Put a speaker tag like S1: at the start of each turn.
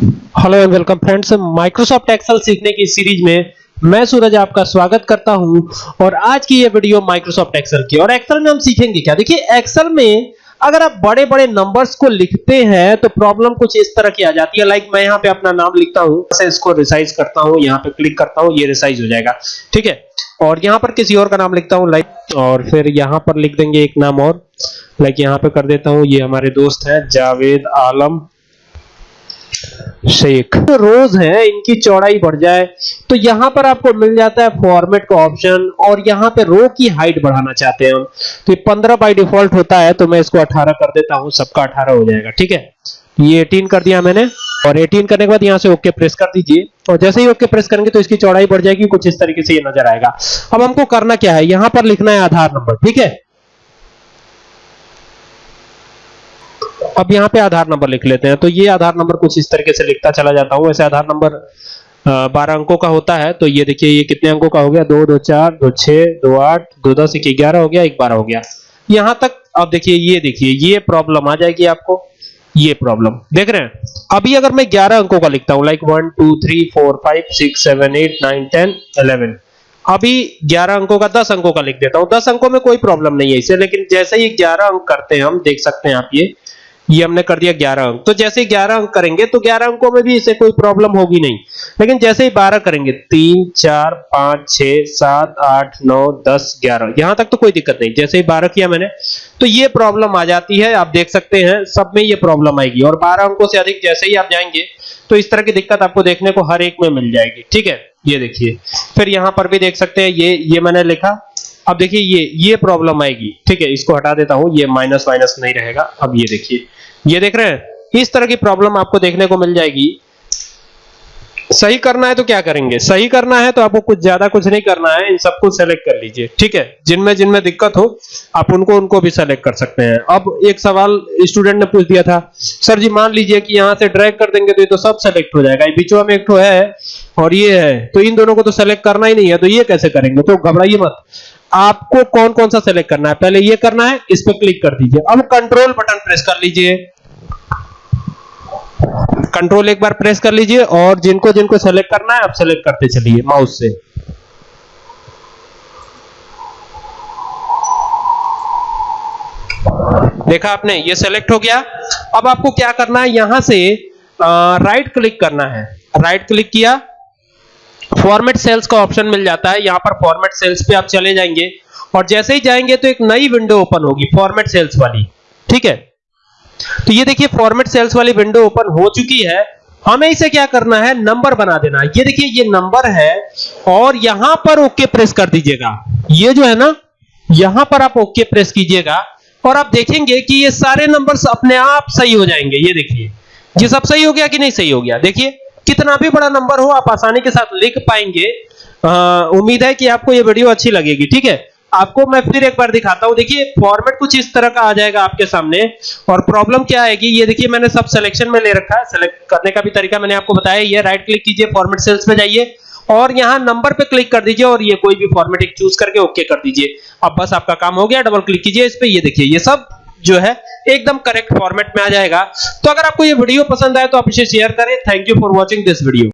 S1: Hello and welcome friends Microsoft Excel सीखने की series में मैं सूरज आपका स्वागत करता हूँ और आज की ये वीडियो माइक्रोसॉफ्ट एक्सेल की। और एक्सेल में हम सीखेंगे क्या? देखिए एक्सेल में अगर आप बड़े-बड़े नंबर्स को लिखते हैं तो प्रॉब्लम कुछ इस तरह की आ जाती है। लाइक मैं यहाँ पे अपना नाम लिखता हूँ इसको रिसाइज करता हूँ, यहाँ पे क्लिक करता हूँ, ये रिसाइज हो जाएगा। ठीक है? और यहाँ पर किसी और का नाम लिखता हूँ लाइक और फिर यहाँ पर लिख देंगे एक नाम और। लाइक यहाँ पे कर देता हूँ, ये हमारे दोस्त हैं, जावेद आलम। शेख। रोज है, इनकी चौड़ाई बढ़ जाए तो यहाँ पर आपको मिल जाता है फॉर्मेट का ऑप्शन और यहाँ पे रो की हाइट बढ़ाना चाहते हैं हम। तो ये 15 बाय डिफ़ॉल्ट होता है तो मैं इसको 18 कर देता हूँ, सबका 18 हो जाएगा, ठीक है? ये 18 कर दिया मैंने, और 18 करने के बाद यहाँ से ओके प्रेस कर दीजिए। और जैसे ही ओके प्रेस करेंगे तो इसकी चौड़ाई बढ़ जाएगी, कुछ इस तरीके से ये नज़र आएगा। अब हमको करना क्या है? यहाँ पर लिखना है आधार नंबर ठीक है? अब यहाँ पे आधार नंबर लिख लेते हैं। तो ये आधार नंबर कुछ इस तरीके से लिखता चला जाता हूँ। वैसे आधार नंबर बारह अंकों का होता है। तो ये देखिए, ये कितने अंकों का हो गया? दो दो, चार, दो, छह, दो, आठ, दो, दस, एक, ग्यारह हो गया, एक, बारह हो गया। यहाँ तक अब देखिए, ये देखिए, ये प्रॉब्लम आ जाएगी आपको। ये प्रॉब्लम देख रहे हैं? अभी अगर मैं 11 अंकों का लिखता हूँ like one two three four five six seven eight nine ten eleven अभी 11 अंकों का 10 अंकों का लिख देता हूँ। 10 अंकों में कोई प्रॉब्लम नहीं है इसे, लेकिन जैसे ही 11 अंक करते हैं हम, देख सकते हैं आप ये। ये हमने कर दिया 11 अंक। तो जैसे 11 अंक करेंगे तो 11 अंकों में भी इसे कोई प्रॉब्लम होगी नहीं। लेकिन जैसे ही 12 करेंगे 3 4 5 6 7 8 9 10 11 यहाँ तक तो कोई दिक्कत नहीं। जैसे ही 12 किया मैंने तो ये प्रॉब्लम आ जाती है। आप देख सकते हैं, सब में ये प्रॉब्लम आएगी। और 12 अंकों से अधिक जैसे ही आप जाएँगे तो इस तरह की दिक्कत आपको देखने को हर एक में मिल जाएगी। ठीक है? ये देखिए। फिर यहाँ पर भी देख सकते हैं, ये ये मैंने लिखा। अब देखिए, ये ये प्रॉब्लम आएगी। ठीक है? इसको हटा देता हूँ। ये माइनस माइनस नहीं रहेगा। अब ये देखिए। ये देख रहे हैं? इस तरह की प्रॉब्लम आपको देखने को मिल जाएगी। सही करना है तो क्या करेंगे? सही करना है तो आपको कुछ ज़्यादा कुछ नहीं करना है, इन सबको सेलेक्ट कर लीजिए। ठीक है? जिनमें जिनमें दिक्कत हो, आप उनको उनको भी सेलेक्ट कर सकते हैं। अब एक सवाल स्टूडेंट ने पूछ दिया था सर जी, मान लीजिए कि यहाँ से ड्रैग कर देंगे तो ये तो सब सेलेक्ट हो जाएगा। बीचवा में एक तो है और ये है तो इन दोनों को तो सेलेक्ट करना ही नहीं है तो ये कैसे करेंगे? तो घबराइए मत। आपको कौन कौन सा सेलेक्ट करना है? पहले ये करना है इस पर क्लिक कर दीजिए। अब कंट्रोल बटन प्रेस कर लीजिए। कंट्रोल एक बार प्रेस कर लीजिए और जिनको जिनको सेलेक्ट करना है आप सेलेक्ट करते चलिए माउस से। देखा आपने ये सेलेक्ट हो गया। अब आपको क्या करना है? यहाँ से आ, राइट क्लिक करना है। राइट क्लिक किया। फॉर्मेट सेल्स का ऑप्शन मिल जाता है। यहाँ पर फॉर्मेट सेल्स पे आप चले जाएँगे। और जैसे ही जाएँगे तो एक नई विंडो ओपन होगी फॉर्मेट सेल्स वाली। ठीक है? तो ये देखिए फॉर्मेट सेल्स वाली विंडो ओपन हो चुकी है। हमें इसे क्या करना है? नंबर बना देना ये देखिए, ये नंबर है। और यहाँ पर ओके प्रेस कर दीजिएगा। ये जो है ना, यहाँ पर आप ओके प्रेस कीजिएगा। और आप देखेंगे कि ये सारे नंबर्स अपने आप सही हो जाएँगे। ये देखिए। ये सब सही हो गया कि नहीं सही हो गया? देखिए। कितना भी बड़ा नंबर हो, आप आसानी के साथ लिख पाएँगे। उम्मीद है कि आपको ये वीडियो अच्छी लगेगी, ठीक है? आपको मैं फिर एक बार दिखाता हूँ। देखिए फॉर्मेट कुछ इस तरह का आ जाएगा आपके सामने। और प्रॉब्लम क्या आएगी? ये देखिए, मैंने सब सिलेक्शन में ले रखा है। सिलेक्ट करने का भी तरीका मैंने आपको बताया। ये राइट क्लिक कीजिए फॉर्मेट सेल्स पे जाइए। और यहाँ नंबर पे क्लिक कर दीजिए और ये कोई भी फॉर्मेट एक चूज़ करके ओके कर दीजिए। अब बस आपका काम हो गया डबल क्लिक कीजिए इस पे। ये देखिए, ये सब जो है, एकदम करेक्ट फॉर्मेट में आ जाएगा। तो अगर आपको ये वीडियो पसंद आए तो आप इसे शेयर करें। Thank you for watching this video